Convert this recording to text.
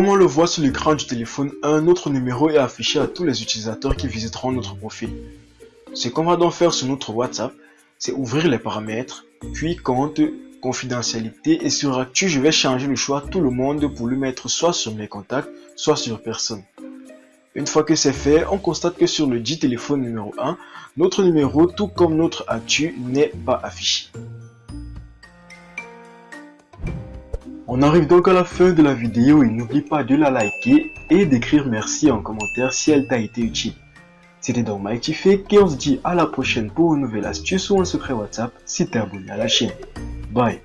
Comme on le voit sur l'écran du téléphone, un autre numéro est affiché à tous les utilisateurs qui visiteront notre profil. Ce qu'on va donc faire sur notre WhatsApp, c'est ouvrir les paramètres, puis compte, confidentialité et sur Actu, je vais changer le choix tout le monde pour le mettre soit sur mes contacts, soit sur personne. Une fois que c'est fait, on constate que sur le dit téléphone numéro 1, notre numéro, tout comme notre Actu, n'est pas affiché. On arrive donc à la fin de la vidéo et n'oublie pas de la liker et d'écrire merci en commentaire si elle t'a été utile. C'était donc Mighty Fake et on se dit à la prochaine pour une nouvelle astuce ou un secret WhatsApp si t'es abonné à la chaîne. Bye